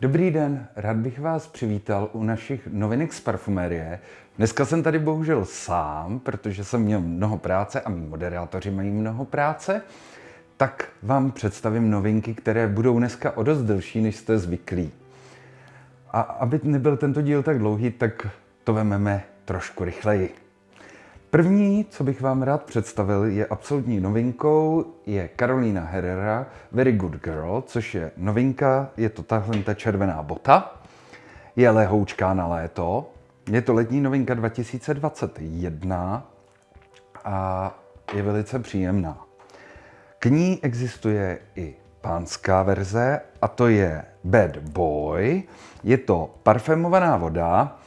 Dobrý den, rád bych vás přivítal u našich novinek z parfumérie. Dneska jsem tady bohužel sám, protože jsem měl mnoho práce a mý moderátoři mají mnoho práce, tak vám představím novinky, které budou dneska o dost delší, než jste zvyklí. A aby nebyl tento díl tak dlouhý, tak to vememe trošku rychleji. První, co bych vám rád představil, je absolutní novinkou, je Carolina Herrera Very Good Girl, což je novinka, je to tahle ta červená bota, je lehoučká na léto, je to letní novinka 2021 a je velice příjemná. K ní existuje i pánská verze a to je Bad Boy. Je to parfémovaná voda,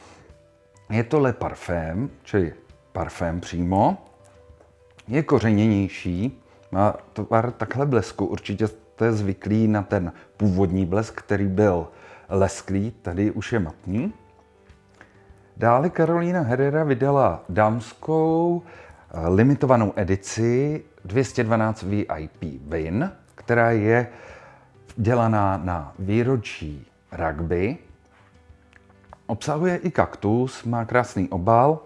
je to Le Parfum, čili parfém přímo. Je kořeněnější, má tvar takhle blesku. Určitě jste zvyklí na ten původní blesk, který byl lesklý, tady už je matný. Dále Karolina Herrera vydala dámskou eh, limitovanou edici 212 VIP Win, která je dělaná na výročí rugby. Obsahuje i kaktus, má krásný obal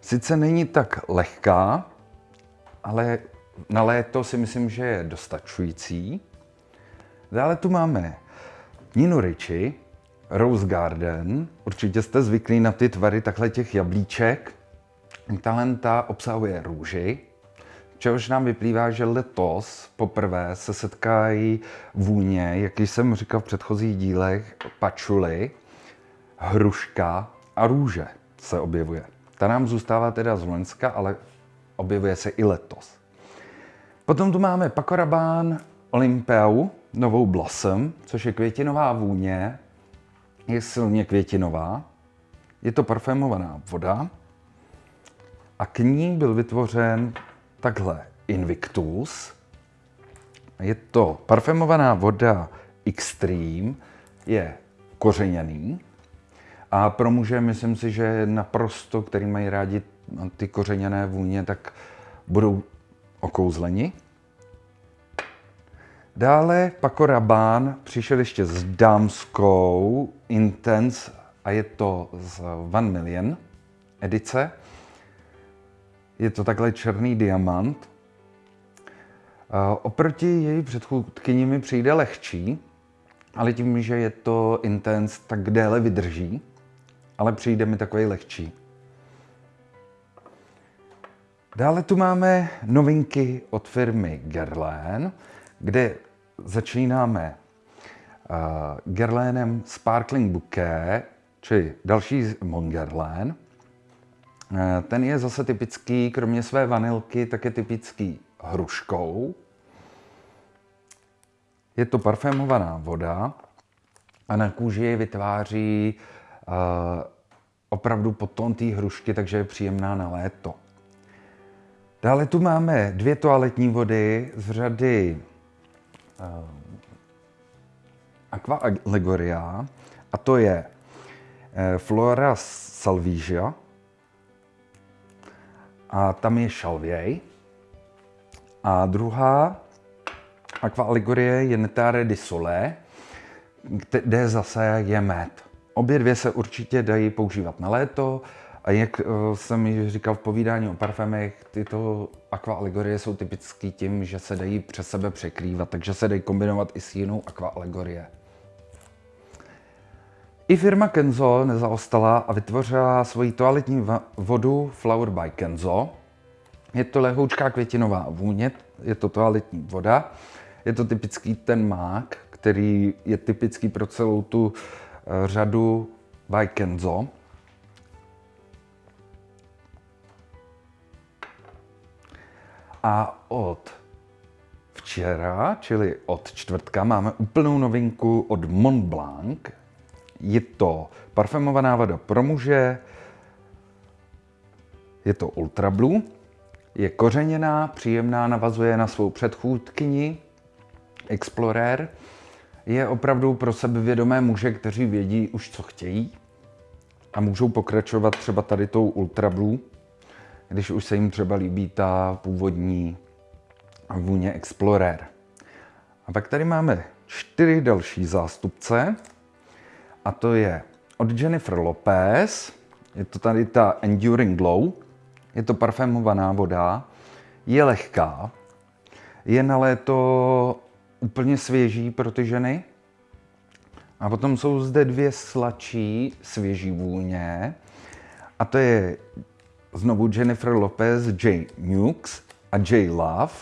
Sice není tak lehká, ale na léto si myslím, že je dostačující. Dále tu máme Ninu Ricci, Rose Garden. Určitě jste zvyklí na ty tvary takhle těch jablíček. Talenta obsahuje růži, čehož nám vyplývá, že letos poprvé se setkají vůně, jak jsem říkal v předchozích dílech, pačuly, hruška a růže se objevuje. Ta nám zůstává teda z Loňska, ale objevuje se i letos. Potom tu máme Paco Rabanne Olympeu, novou Blossom, což je květinová vůně, je silně květinová, je to parfémovaná voda. A k ní byl vytvořen takhle Invictus. Je to parfémovaná voda Extreme, je kořeněný, a pro muže myslím si, že naprosto, který mají rádi ty kořeněné vůně, tak budou okouzleni. Dále Paco Rabanne přišel ještě s dámskou Intense a je to z Van Million edice. Je to takhle černý diamant. Oproti její předchůdkyni mi přijde lehčí, ale tím, že je to Intense, tak déle vydrží ale přijde mi takový lehčí. Dále tu máme novinky od firmy Guerlain, kde začínáme uh, Guerlainem Sparkling Bouquet, čili další Mon Guerlain. Uh, ten je zase typický, kromě své vanilky, tak je typický hruškou. Je to parfémovaná voda a na kůži vytváří opravdu potom té hrušky, takže je příjemná na léto. Dále tu máme dvě toaletní vody z řady uh, Aqua Allegoria a to je uh, Flora Salvigia a tam je šalvěj. A druhá Aqua Allegoria je Netare di Sole, kde zase je med. Obě dvě se určitě dají používat na léto a jak eh, jsem již říkal v povídání o parfémech, tyto aqua alegorie jsou typický tím, že se dají přes sebe překrývat, takže se dají kombinovat i s jinou aqua alegorie. I firma Kenzo nezaostala a vytvořila svoji toaletní vodu Flower by Kenzo. Je to lehoučká květinová vůně, je to toaletní voda. Je to typický ten mák, který je typický pro celou tu řadu by Kenzo. A od včera, čili od čtvrtka, máme úplnou novinku od Montblanc. Je to parfumovaná voda pro muže, je to Ultra Blue, je kořeněná, příjemná, navazuje na svou předchůdkyni Explorer je opravdu pro sebevědomé muže, kteří vědí už, co chtějí a můžou pokračovat třeba tady tou Ultra Blue, když už se jim třeba líbí ta původní vůně Explorer. A pak tady máme čtyři další zástupce. A to je od Jennifer Lopez, je to tady ta Enduring Glow, je to parfémovaná voda, je lehká, je na léto úplně svěží pro ty ženy. A potom jsou zde dvě sladší svěží vůně. A to je znovu Jennifer Lopez, J. Nukes a J. Love.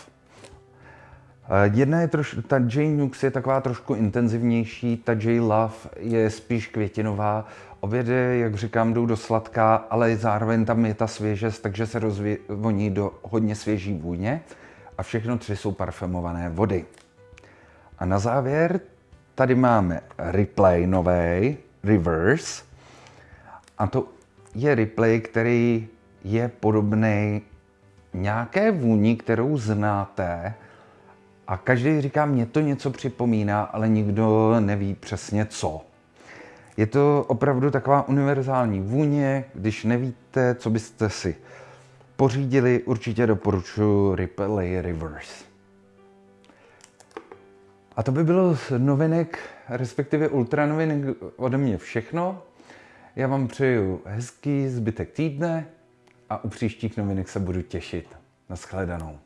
Jedna je troš, ta J. Nukes je taková trošku intenzivnější, ta J. Love je spíš květinová. Obě dvě, jak říkám, jdou do sladká, ale zároveň tam je ta svěžest, takže se rozvoní do hodně svěží vůně. A všechno tři jsou parfumované vody. A na závěr tady máme replay nový, reverse. A to je replay, který je podobný nějaké vůni, kterou znáte. A každý říká, mě to něco připomíná, ale nikdo neví přesně co. Je to opravdu taková univerzální vůně, když nevíte, co byste si pořídili, určitě doporučuji Ripley Reverse. A to by bylo z novinek, respektive ultranovinek ode mě všechno. Já vám přeju hezký zbytek týdne a u příštích novinek se budu těšit. Naschledanou.